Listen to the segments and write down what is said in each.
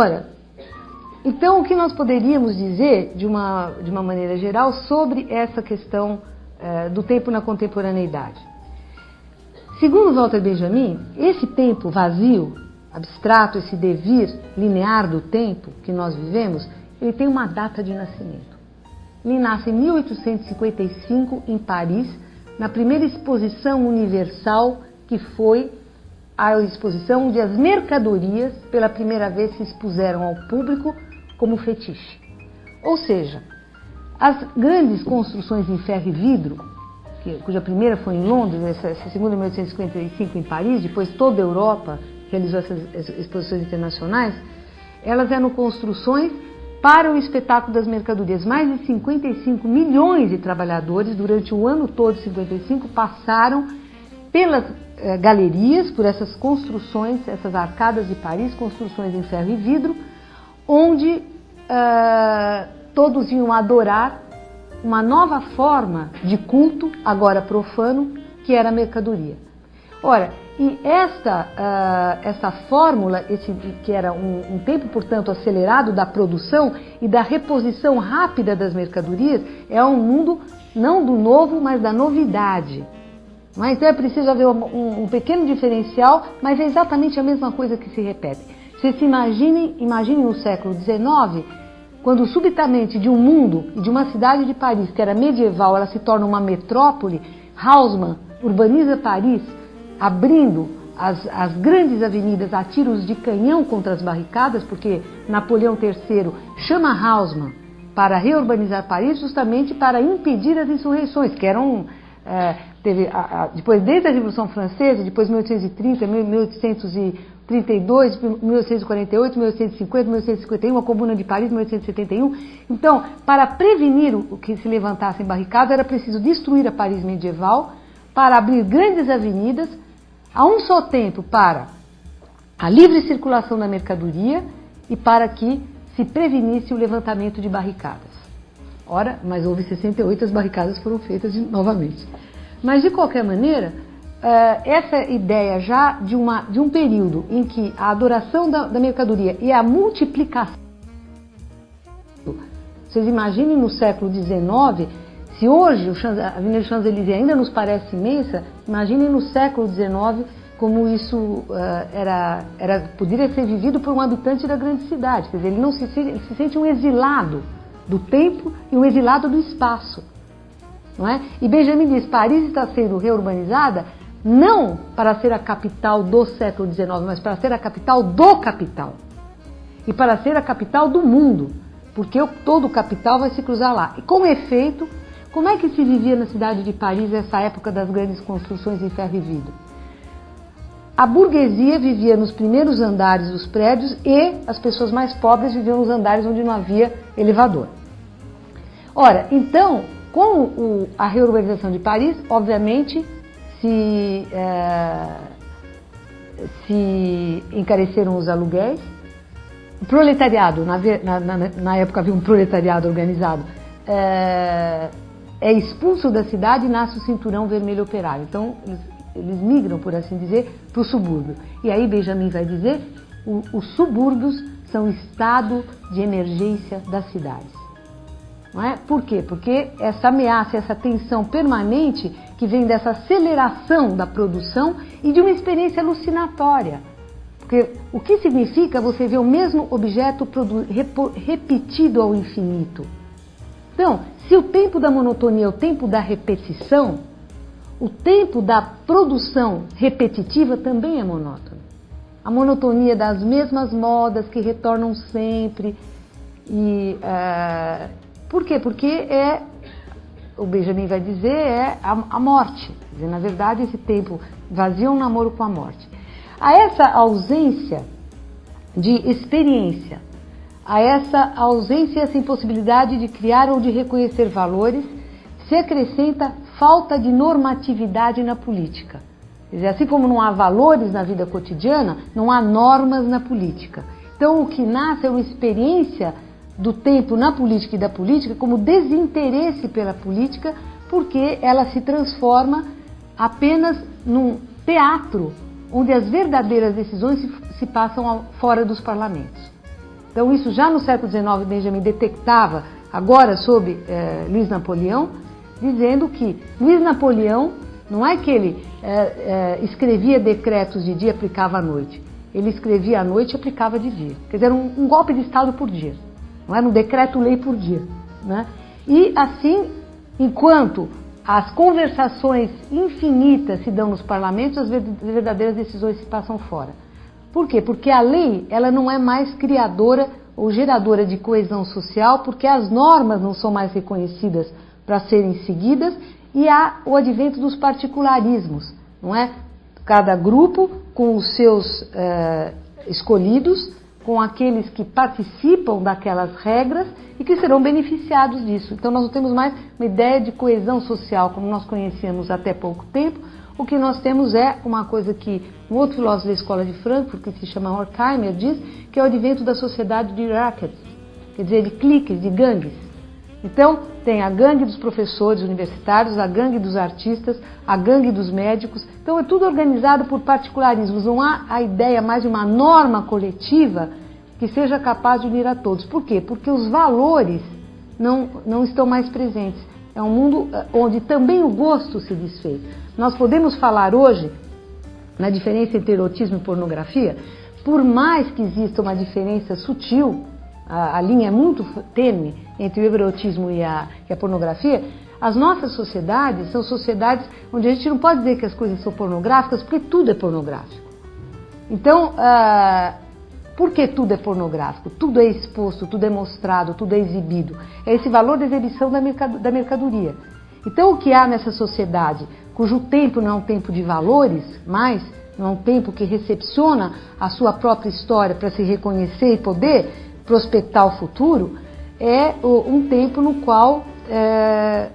Ora, então o que nós poderíamos dizer, de uma, de uma maneira geral, sobre essa questão eh, do tempo na contemporaneidade? Segundo Walter Benjamin, esse tempo vazio, abstrato, esse devir linear do tempo que nós vivemos, ele tem uma data de nascimento. Ele nasce em 1855 em Paris, na primeira exposição universal que foi a exposição onde as mercadorias pela primeira vez se expuseram ao público como fetiche. Ou seja, as grandes construções em ferro e vidro, cuja primeira foi em Londres, essa segunda em 1855 em Paris, depois toda a Europa realizou essas exposições internacionais, elas eram construções para o espetáculo das mercadorias. Mais de 55 milhões de trabalhadores durante o ano todo de 55 passaram pelas eh, galerias, por essas construções, essas arcadas de Paris, construções em ferro e vidro, onde eh, todos iam adorar uma nova forma de culto, agora profano, que era a mercadoria. Ora, e esta, uh, essa fórmula, esse, que era um, um, tempo, portanto, acelerado da produção e da reposição rápida das mercadorias, é um mundo não do novo, mas da novidade. Mas então é preciso haver um, um pequeno diferencial, mas é exatamente a mesma coisa que se repete. Vocês se imaginem, imaginem no século XIX, quando subitamente de um mundo e de uma cidade de Paris, que era medieval, ela se torna uma metrópole, Haussmann urbaniza Paris, abrindo as, as, grandes avenidas a tiros de canhão contra as barricadas, porque Napoleão III chama Haussmann para reurbanizar Paris justamente para impedir as insurreições, que eram é, teve a, a, depois desde a Revolução Francesa, depois 1830, 1832, 1848, 1850, 1851, a Comuna de Paris, 1871. Então, para prevenir o que se levantasse em barricada, era preciso destruir a Paris medieval para abrir grandes avenidas a um só tempo para a livre circulação da mercadoria e para que se prevenisse o levantamento de barricadas. Ora, mas houve 68, as barricadas foram feitas novamente. Mas, de qualquer maneira, eh, essa ideia já de, uma, de um período em que a adoração da, da mercadoria e a multiplicação. Vocês imaginem no século XIX, se hoje a Avenida Champs-Élysées ainda nos parece imensa, imaginem no século XIX como isso uh, era, era, poderia ser vivido por um habitante da grande cidade. Quer dizer, ele não se, ele se sente um exilado do tempo e um exilado do espaço. Não é? E Benjamin diz: Paris está sendo reurbanizada não para ser a capital do século XIX, mas para ser a capital do capital. E para ser a capital do mundo, porque todo o capital vai se cruzar lá. E com efeito, como é que se vivia na cidade de Paris nessa época das grandes construções em ferro e vidro? A burguesia vivia nos primeiros andares dos prédios e as pessoas mais pobres viviam nos andares onde não havia elevador. Ora, então, com o, a reurbanização de Paris, obviamente, se, é, se encareceram os aluguéis. O proletariado, na, na, na época havia um proletariado organizado, é, é, expulso da cidade e nasce o cinturão vermelho operário. Então, eles, eles migram, por assim dizer, para o subúrbio. E aí Benjamin vai dizer, o, os subúrbios são estado de emergência das cidades. Não é? Por quê? Porque essa ameaça, essa tensão permanente que vem dessa aceleração da produção e de uma experiência alucinatória. Porque o que significa você ver o mesmo objeto repetido ao infinito? Então, se o tempo da monotonia é o tempo da repetição, o tempo da produção repetitiva também é monótono. A monotonia das mesmas modas que retornam sempre e uh, por quê? Porque é, o Benjamin vai dizer, é a, a morte. Dizer, na verdade, esse tempo vazio é um namoro com a morte. A essa ausência de experiência, a essa ausência, essa impossibilidade de criar ou de reconhecer valores, se acrescenta falta de normatividade na política. Quer dizer, assim como não há valores na vida cotidiana, não há normas na política. Então, o que nasce é uma experiência do tempo na política e da política como desinteresse pela política, porque ela se transforma apenas num teatro onde as verdadeiras decisões se, se passam ao, fora dos parlamentos. Então isso já no século XIX Benjamin detectava, agora sob eh, Luiz Napoleão, dizendo que Luiz Napoleão não é que ele eh, eh, escrevia decretos de dia e aplicava à noite. Ele escrevia à noite e aplicava de dia. Quer dizer, um, um golpe de Estado por dia. Não era um decreto-lei por dia. Né? E assim, enquanto as conversações infinitas se dão nos parlamentos, as verdadeiras decisões se passam fora. Por quê? Porque a lei ela não é mais criadora ou geradora de coesão social, porque as normas não são mais reconhecidas para serem seguidas e há o advento dos particularismos, não é? Cada grupo com os seus eh, escolhidos, com aqueles que participam daquelas regras e que serão beneficiados disso. Então nós não temos mais uma ideia de coesão social como nós conhecíamos até pouco tempo, o que nós temos é uma coisa que um outro filósofo da escola de Frankfurt, que se chama Horkheimer, diz que é o advento da sociedade de rackets, quer dizer, de cliques, de gangues. Então, tem a gangue dos professores universitários, a gangue dos artistas, a gangue dos médicos. Então, é tudo organizado por particularismos. Não há a ideia mais de uma norma coletiva que seja capaz de unir a todos. Por quê? Porque os valores não, não estão mais presentes. É um mundo eh, onde também o gosto se desfez. Nós podemos falar hoje na diferença entre erotismo e pornografia, por mais que exista uma diferença sutil, a, a linha é muito tênue entre o erotismo e a, e a pornografia, as nossas sociedades são sociedades onde a gente não pode dizer que as coisas são pornográficas, porque tudo é pornográfico. Então, uh, por que tudo é pornográfico? Tudo é exposto, tudo é mostrado, tudo é exibido. É esse valor da exibição da mercadoria. Então, o que há nessa sociedade, cujo tempo não é um tempo de valores mais, não é um tempo que recepciona a sua própria história para se reconhecer e poder prospectar o futuro, é um tempo no qual é,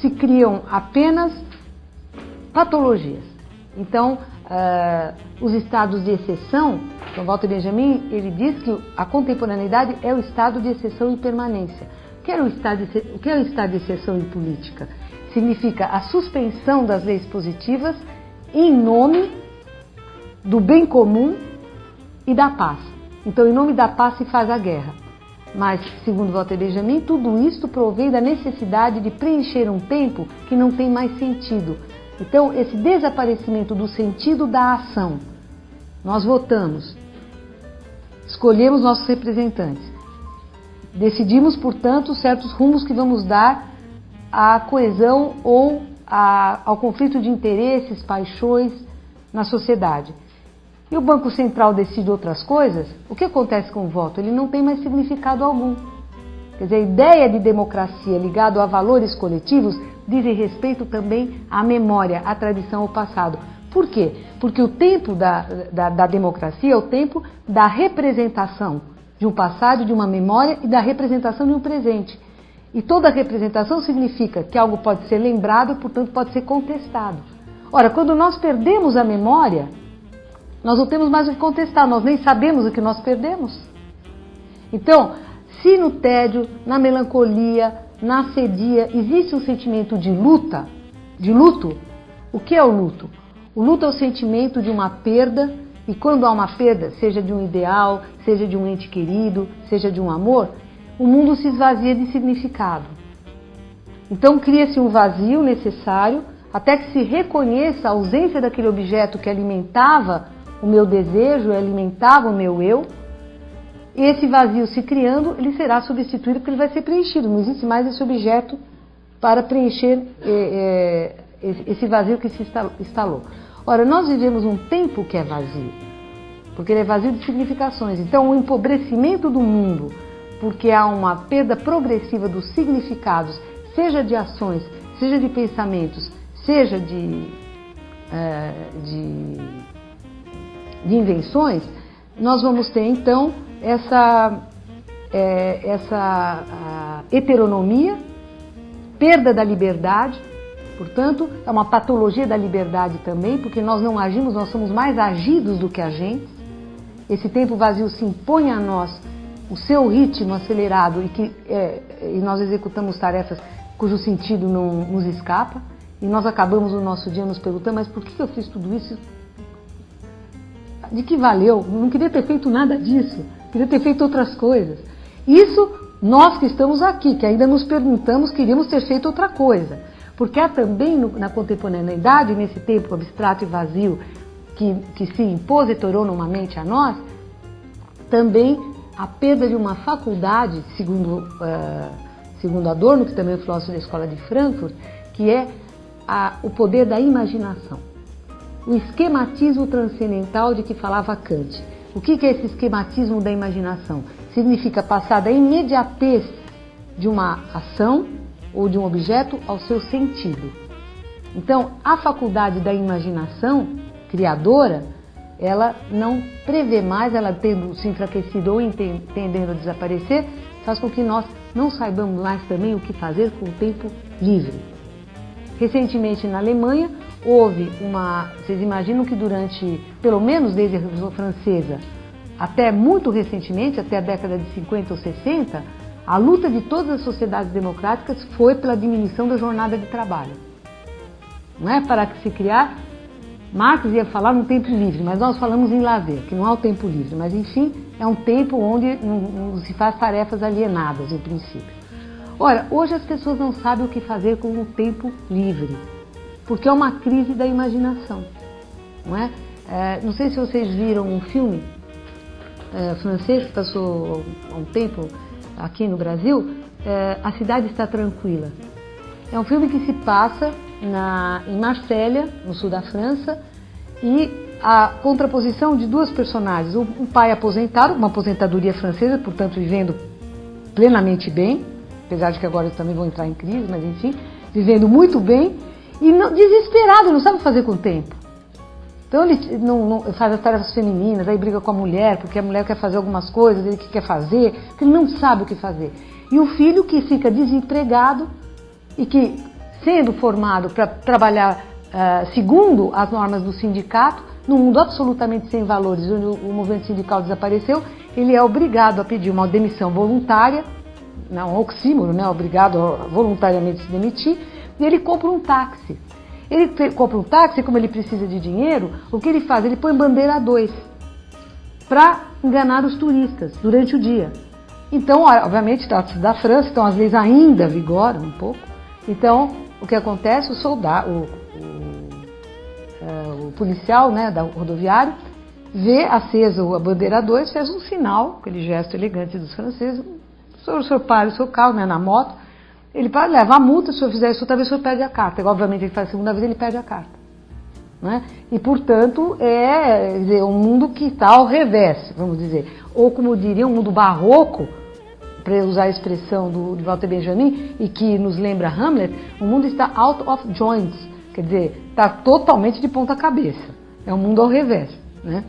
se criam apenas patologias. Então, é, os estados de exceção, então Walter Benjamin, ele diz que a contemporaneidade é o estado de exceção e permanência que é o estado de, o que é o estado de exceção em política? Significa a suspensão das leis positivas em nome do bem comum e da paz. Então, em nome da paz se faz a guerra. Mas, segundo Walter Benjamin, tudo isto provém da necessidade de preencher um tempo que não tem mais sentido. Então, esse desaparecimento do sentido da ação. Nós votamos, escolhemos nossos representantes. Decidimos, portanto, certos rumos que vamos dar à coesão ou a, ao conflito de interesses, paixões na sociedade. E o Banco Central decide outras coisas, o que acontece com o voto? Ele não tem mais significado algum. Quer dizer, a ideia de democracia ligada a valores coletivos dizem respeito também à memória, à tradição, ao passado. Por quê? Porque o tempo da, da, da democracia é o tempo da representação de um passado, de uma memória e da representação de um presente. E toda representação significa que algo pode ser lembrado, portanto pode ser contestado. Ora, quando nós perdemos a memória, nós não temos mais o que contestar, nós nem sabemos o que nós perdemos. Então, se no tédio, na melancolia, na sedia existe um sentimento de luta, de luto, o que é o luto? O luto é o sentimento de uma perda e quando há uma perda, seja de um ideal, seja de um ente querido, seja de um amor, o mundo se esvazia de significado. Então cria-se um vazio necessário até que se reconheça a ausência daquele objeto que alimentava o meu desejo, alimentava o meu eu. Esse vazio se criando, ele será substituído porque ele vai ser preenchido. Não existe mais esse objeto para preencher é, é, esse vazio que se instalou. Ora, nós vivemos um tempo que é vazio, porque ele é vazio de significações. Então, o empobrecimento do mundo, porque há uma perda progressiva dos significados, seja de ações, seja de pensamentos, seja de, é, de, de invenções, nós vamos ter então essa, é, essa heteronomia, perda da liberdade, Portanto, é uma patologia da liberdade também, porque nós não agimos, nós somos mais agidos do que agentes. Esse tempo vazio se impõe a nós o seu ritmo acelerado e que é, e nós executamos tarefas cujo sentido não nos escapa. E nós acabamos o nosso dia nos perguntando, mas por que eu fiz tudo isso? De que valeu? Não queria ter feito nada disso, queria ter feito outras coisas. Isso nós que estamos aqui, que ainda nos perguntamos, queríamos ter feito outra coisa. Porque há também no, na contemporaneidade, nesse tempo abstrato e vazio que, que se impôs e tornou numa mente a nós, também a perda de uma faculdade, segundo, uh, segundo Adorno, que também é filósofo da Escola de Frankfurt, que é a, o poder da imaginação. O esquematismo transcendental de que falava Kant. O que é esse esquematismo da imaginação? Significa passar da imediatez de uma ação ou de um objeto ao seu sentido. Então, a faculdade da imaginação criadora, ela não prevê mais, ela tendo se enfraquecido ou tendendo a desaparecer, faz com que nós não saibamos mais também o que fazer com o tempo livre. Recentemente na Alemanha houve uma. Vocês imaginam que durante, pelo menos desde a Revolução Francesa, até muito recentemente, até a década de 50 ou 60, a luta de todas as sociedades democráticas foi pela diminuição da jornada de trabalho. Não é para que se criar. Marx ia falar no tempo livre, mas nós falamos em lazer, que não é o tempo livre, mas enfim, é um tempo onde se faz tarefas alienadas, em princípio. Ora, hoje as pessoas não sabem o que fazer com o tempo livre, porque é uma crise da imaginação. Não, é? é não sei se vocês viram um filme é, francês que passou há um tempo aqui no Brasil, é, A Cidade Está Tranquila. É um filme que se passa na, em Marsella, no sul da França, e a contraposição de duas personagens. Um pai aposentado, uma aposentadoria francesa, portanto vivendo plenamente bem, apesar de que agora também vão entrar em crise, mas enfim, vivendo muito bem e não, desesperado, não sabe fazer com o tempo. Então ele não, não, faz as tarefas femininas, aí briga com a mulher, porque a mulher quer fazer algumas coisas, ele que quer fazer, porque ele não sabe o que fazer. E o filho que fica desempregado e que, sendo formado para trabalhar uh, segundo as normas do sindicato, num mundo absolutamente sem valores, onde o movimento sindical desapareceu, ele é obrigado a pedir uma demissão voluntária, não, um oxímoro, né? obrigado a voluntariamente se demitir, e ele compra um táxi. Ele compra um táxi, como ele precisa de dinheiro, o que ele faz? Ele põe bandeira 2 para enganar os turistas durante o dia. Então, obviamente, da, da França, então as leis ainda vigoram um pouco. Então, o que acontece? O soldado, o, o, é, o policial né, da rodoviário, vê acesa a bandeira 2, fez um sinal, aquele gesto elegante dos franceses, o senhor, o senhor para o seu carro né, na moto, ele pode levar multa se eu fizer isso outra vez, o senhor perde a carta. Obviamente, ele faz a segunda vez, ele perde a carta. Né? E, portanto, é dizer, um mundo que está ao revés, vamos dizer. Ou, como diria, um mundo barroco, para usar a expressão do, Walter Benjamin, e que nos lembra Hamlet, o mundo está out of joints, quer dizer, está totalmente de ponta cabeça. É um mundo ao revés. Né?